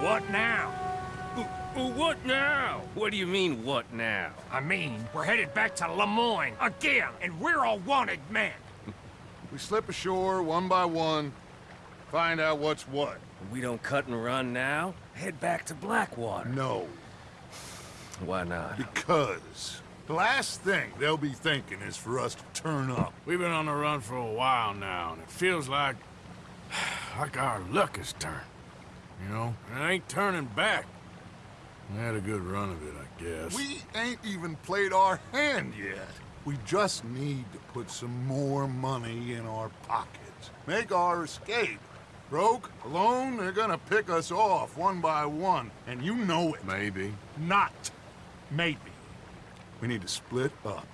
What now? What now? What do you mean, what now? I mean, we're headed back to Lemoyne again, and we're all wanted men. We slip ashore one by one, find out what's what. We don't cut and run now? Head back to Blackwater. No, Why not? because the last thing they'll be thinking is for us to turn up. We've been on the run for a while now, and it feels like... like our luck has turned. You know? And it ain't turning back. I had a good run of it, I guess. We ain't even played our hand yet. We just need to put some more money in our pockets. Make our escape. Broke, alone, they're gonna pick us off one by one, and you know it. Maybe. Not maybe. We need to split up.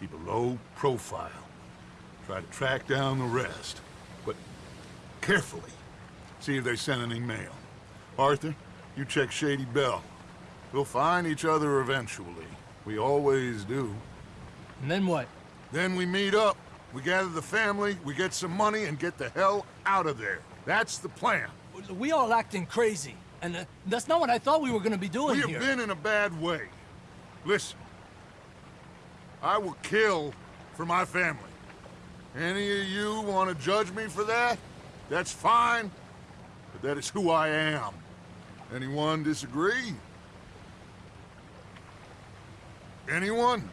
Keep a low profile. Try to track down the rest. But carefully. See if they sent any mail. Arthur, you check Shady Belle. We'll find each other eventually. We always do. And then what? Then we meet up. We gather the family, we get some money, and get the hell out of there. That's the plan. We all acting crazy. And uh, that's not what I thought we were gonna be doing here. We have here. been in a bad way. Listen. I will kill for my family. Any of you want to judge me for that? That's fine. But that is who I am. Anyone disagree? Anyone?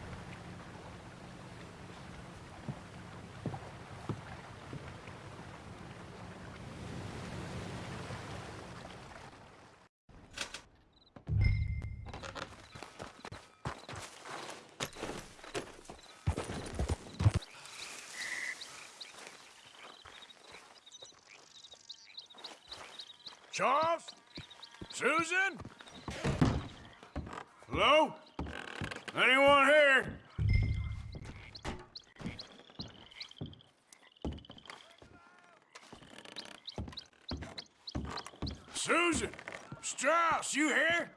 Charles? Susan? Hello? Anyone here? Susan! Strauss, you here?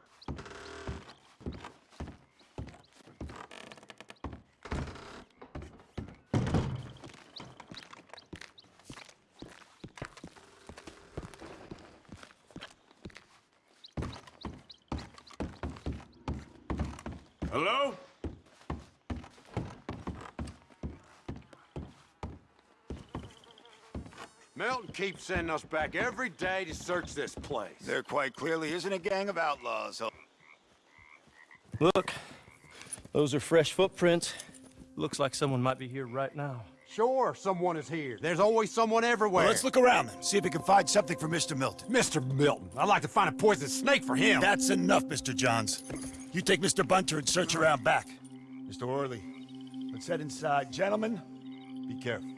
Hello? Milton keeps sending us back every day to search this place. There quite clearly isn't a gang of outlaws. Look, those are fresh footprints. Looks like someone might be here right now. Sure, someone is here. There's always someone everywhere. Well, let's look around then, see if we can find something for Mr. Milton. Mr. Milton, I'd like to find a poisonous snake for him. That's enough, Mr. Johns. You take Mr. Bunter and search around back. Mr. Orley, let's head inside. Gentlemen, be careful.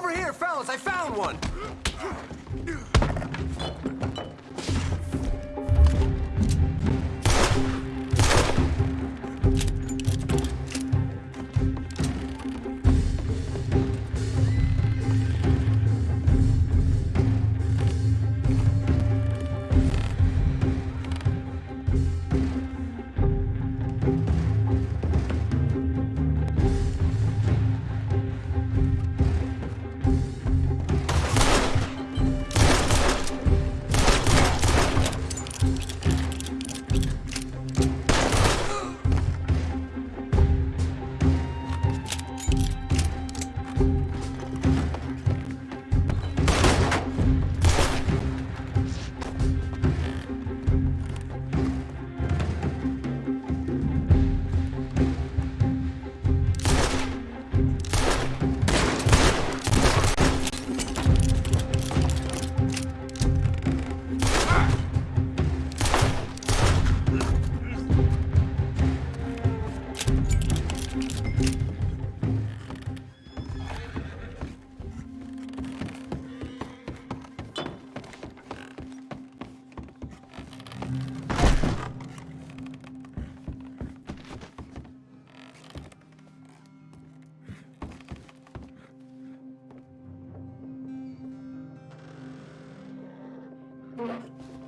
Over here, fellas, I found one! Yeah.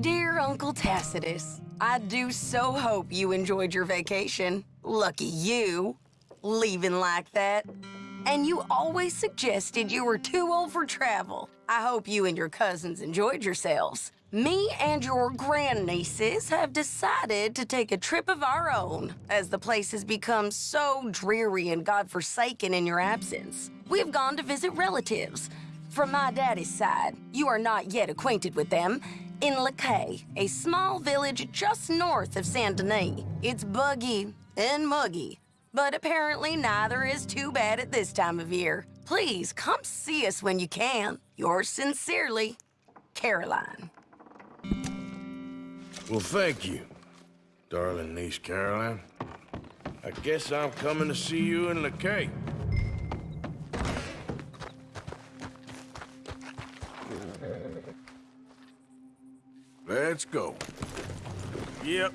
Dear Uncle Tacitus, I do so hope you enjoyed your vacation. Lucky you, leaving like that. And you always suggested you were too old for travel. I hope you and your cousins enjoyed yourselves. Me and your grandnieces have decided to take a trip of our own, as the place has become so dreary and godforsaken in your absence. We've gone to visit relatives. From my daddy's side, you are not yet acquainted with them, in Lakay, a small village just north of Saint Denis. It's buggy and muggy, but apparently neither is too bad at this time of year. Please come see us when you can. Yours sincerely, Caroline. Well, thank you, darling niece Caroline. I guess I'm coming to see you in Lakay. Let's go. Yep,